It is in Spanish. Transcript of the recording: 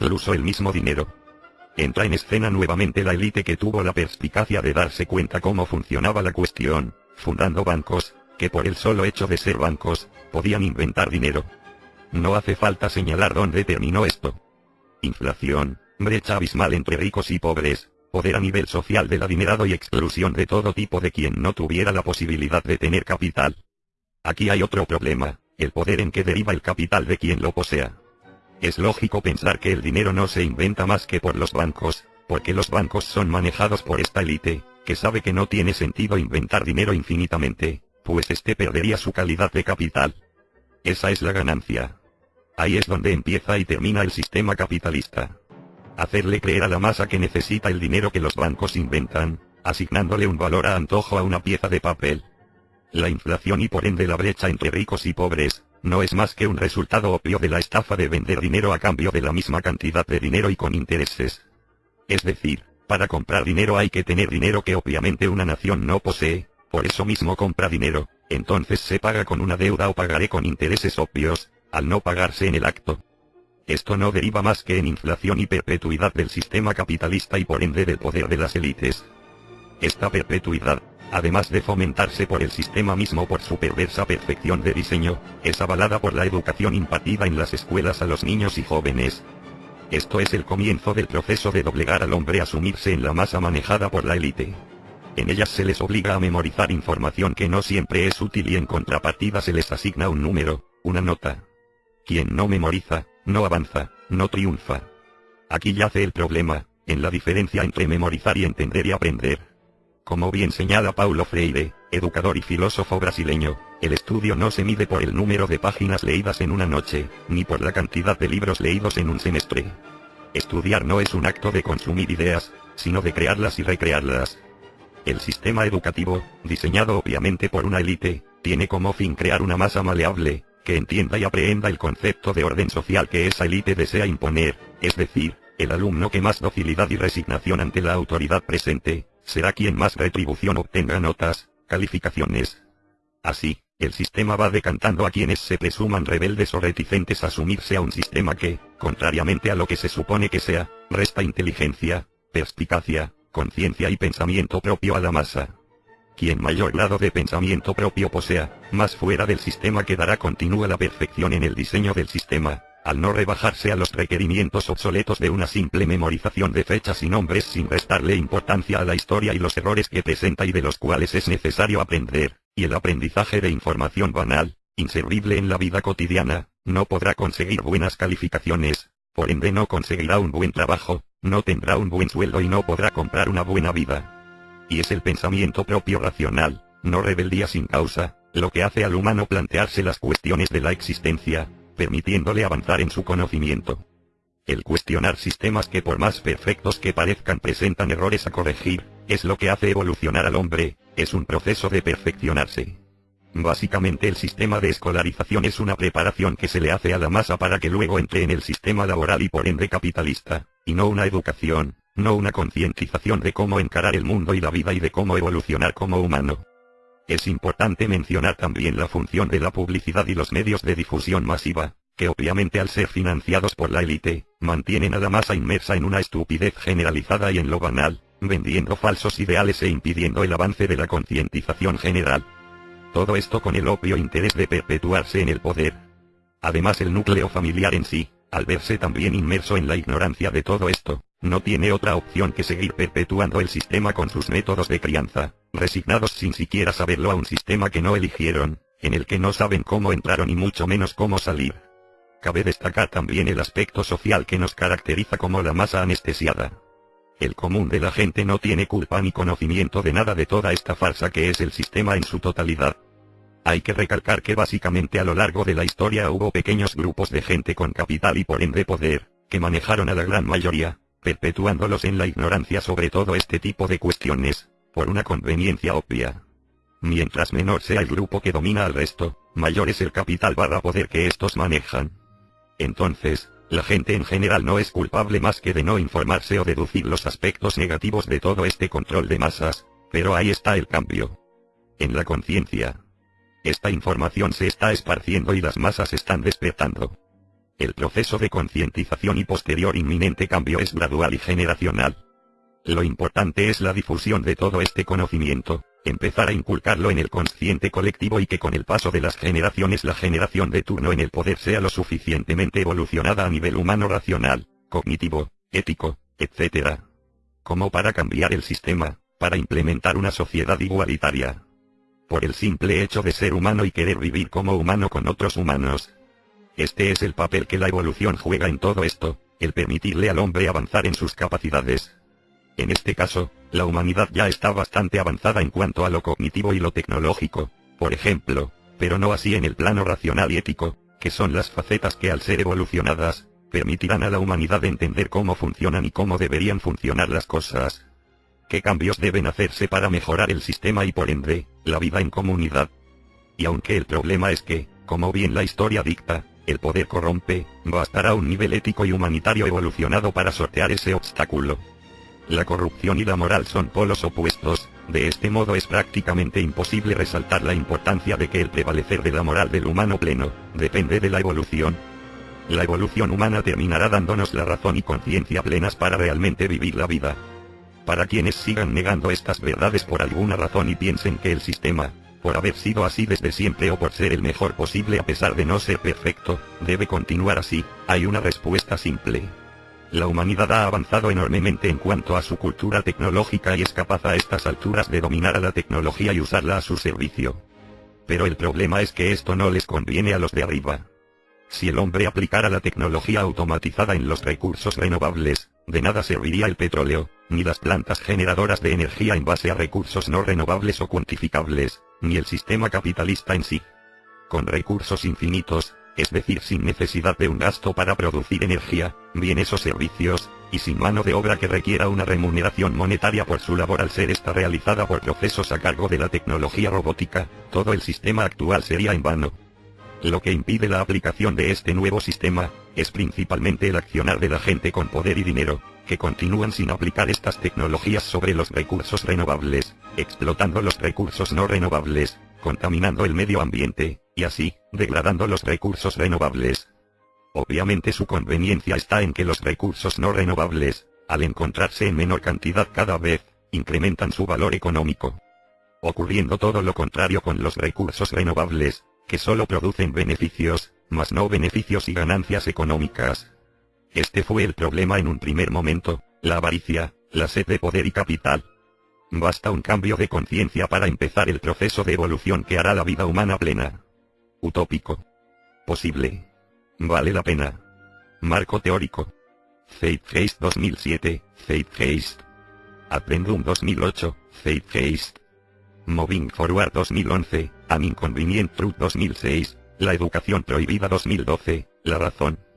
incluso el mismo dinero. Entra en escena nuevamente la élite que tuvo la perspicacia de darse cuenta cómo funcionaba la cuestión, fundando bancos, que por el solo hecho de ser bancos, podían inventar dinero. No hace falta señalar dónde terminó esto. Inflación, brecha abismal entre ricos y pobres, poder a nivel social del adinerado y exclusión de todo tipo de quien no tuviera la posibilidad de tener capital. Aquí hay otro problema, el poder en que deriva el capital de quien lo posea. Es lógico pensar que el dinero no se inventa más que por los bancos, porque los bancos son manejados por esta élite, que sabe que no tiene sentido inventar dinero infinitamente, pues este perdería su calidad de capital. Esa es la ganancia. Ahí es donde empieza y termina el sistema capitalista. Hacerle creer a la masa que necesita el dinero que los bancos inventan, asignándole un valor a antojo a una pieza de papel. La inflación y por ende la brecha entre ricos y pobres, no es más que un resultado obvio de la estafa de vender dinero a cambio de la misma cantidad de dinero y con intereses. Es decir, para comprar dinero hay que tener dinero que obviamente una nación no posee, por eso mismo compra dinero, entonces se paga con una deuda o pagaré con intereses obvios, al no pagarse en el acto. Esto no deriva más que en inflación y perpetuidad del sistema capitalista y por ende del poder de las élites. Esta perpetuidad, además de fomentarse por el sistema mismo por su perversa perfección de diseño, es avalada por la educación impartida en las escuelas a los niños y jóvenes. Esto es el comienzo del proceso de doblegar al hombre a sumirse en la masa manejada por la élite. En ellas se les obliga a memorizar información que no siempre es útil y en contrapartida se les asigna un número, una nota. Quien no memoriza, no avanza, no triunfa. Aquí yace el problema, en la diferencia entre memorizar y entender y aprender. Como bien señala Paulo Freire, educador y filósofo brasileño, el estudio no se mide por el número de páginas leídas en una noche, ni por la cantidad de libros leídos en un semestre. Estudiar no es un acto de consumir ideas, sino de crearlas y recrearlas, el sistema educativo, diseñado obviamente por una élite, tiene como fin crear una masa maleable, que entienda y aprehenda el concepto de orden social que esa élite desea imponer, es decir, el alumno que más docilidad y resignación ante la autoridad presente, será quien más retribución obtenga notas, calificaciones. Así, el sistema va decantando a quienes se presuman rebeldes o reticentes a asumirse a un sistema que, contrariamente a lo que se supone que sea, resta inteligencia, perspicacia, conciencia y pensamiento propio a la masa. Quien mayor grado de pensamiento propio posea, más fuera del sistema quedará continúa la perfección en el diseño del sistema, al no rebajarse a los requerimientos obsoletos de una simple memorización de fechas y nombres sin restarle importancia a la historia y los errores que presenta y de los cuales es necesario aprender, y el aprendizaje de información banal, inservible en la vida cotidiana, no podrá conseguir buenas calificaciones, por ende no conseguirá un buen trabajo, no tendrá un buen sueldo y no podrá comprar una buena vida. Y es el pensamiento propio racional, no rebeldía sin causa, lo que hace al humano plantearse las cuestiones de la existencia, permitiéndole avanzar en su conocimiento. El cuestionar sistemas que por más perfectos que parezcan presentan errores a corregir, es lo que hace evolucionar al hombre, es un proceso de perfeccionarse. Básicamente el sistema de escolarización es una preparación que se le hace a la masa para que luego entre en el sistema laboral y por ende capitalista, y no una educación, no una concientización de cómo encarar el mundo y la vida y de cómo evolucionar como humano. Es importante mencionar también la función de la publicidad y los medios de difusión masiva, que obviamente al ser financiados por la élite, mantienen a la masa inmersa en una estupidez generalizada y en lo banal, vendiendo falsos ideales e impidiendo el avance de la concientización general. Todo esto con el obvio interés de perpetuarse en el poder. Además el núcleo familiar en sí, al verse también inmerso en la ignorancia de todo esto, no tiene otra opción que seguir perpetuando el sistema con sus métodos de crianza, resignados sin siquiera saberlo a un sistema que no eligieron, en el que no saben cómo entraron y mucho menos cómo salir. Cabe destacar también el aspecto social que nos caracteriza como la masa anestesiada. El común de la gente no tiene culpa ni conocimiento de nada de toda esta farsa que es el sistema en su totalidad. Hay que recalcar que básicamente a lo largo de la historia hubo pequeños grupos de gente con capital y por ende poder, que manejaron a la gran mayoría, perpetuándolos en la ignorancia sobre todo este tipo de cuestiones, por una conveniencia obvia. Mientras menor sea el grupo que domina al resto, mayor es el capital barra poder que estos manejan. Entonces, la gente en general no es culpable más que de no informarse o deducir los aspectos negativos de todo este control de masas, pero ahí está el cambio. En la conciencia. Esta información se está esparciendo y las masas están despertando. El proceso de concientización y posterior inminente cambio es gradual y generacional. Lo importante es la difusión de todo este conocimiento, empezar a inculcarlo en el consciente colectivo y que con el paso de las generaciones la generación de turno en el poder sea lo suficientemente evolucionada a nivel humano racional, cognitivo, ético, etc. Como para cambiar el sistema, para implementar una sociedad igualitaria. Por el simple hecho de ser humano y querer vivir como humano con otros humanos. Este es el papel que la evolución juega en todo esto, el permitirle al hombre avanzar en sus capacidades. En este caso, la humanidad ya está bastante avanzada en cuanto a lo cognitivo y lo tecnológico, por ejemplo, pero no así en el plano racional y ético, que son las facetas que al ser evolucionadas, permitirán a la humanidad entender cómo funcionan y cómo deberían funcionar las cosas. ¿Qué cambios deben hacerse para mejorar el sistema y por ende, la vida en comunidad? Y aunque el problema es que, como bien la historia dicta, el poder corrompe, bastará un nivel ético y humanitario evolucionado para sortear ese obstáculo. La corrupción y la moral son polos opuestos, de este modo es prácticamente imposible resaltar la importancia de que el prevalecer de la moral del humano pleno, depende de la evolución. La evolución humana terminará dándonos la razón y conciencia plenas para realmente vivir la vida. Para quienes sigan negando estas verdades por alguna razón y piensen que el sistema, por haber sido así desde siempre o por ser el mejor posible a pesar de no ser perfecto, debe continuar así, hay una respuesta simple. La humanidad ha avanzado enormemente en cuanto a su cultura tecnológica y es capaz a estas alturas de dominar a la tecnología y usarla a su servicio. Pero el problema es que esto no les conviene a los de arriba. Si el hombre aplicara la tecnología automatizada en los recursos renovables, de nada serviría el petróleo, ni las plantas generadoras de energía en base a recursos no renovables o cuantificables, ni el sistema capitalista en sí. Con recursos infinitos, es decir, sin necesidad de un gasto para producir energía, bienes o servicios, y sin mano de obra que requiera una remuneración monetaria por su labor al ser esta realizada por procesos a cargo de la tecnología robótica, todo el sistema actual sería en vano. Lo que impide la aplicación de este nuevo sistema, es principalmente el accionar de la gente con poder y dinero, que continúan sin aplicar estas tecnologías sobre los recursos renovables, explotando los recursos no renovables, contaminando el medio ambiente, y así, degradando los recursos renovables. Obviamente su conveniencia está en que los recursos no renovables, al encontrarse en menor cantidad cada vez, incrementan su valor económico. Ocurriendo todo lo contrario con los recursos renovables, que solo producen beneficios, mas no beneficios y ganancias económicas. Este fue el problema en un primer momento, la avaricia, la sed de poder y capital, Basta un cambio de conciencia para empezar el proceso de evolución que hará la vida humana plena. Utópico. Posible. Vale la pena. Marco teórico. Zeitgeist 2007, Zeitgeist. Aprendum 2008, Zeitgeist. Moving Forward 2011, An Inconvenient Truth 2006, La Educación Prohibida 2012, La Razón.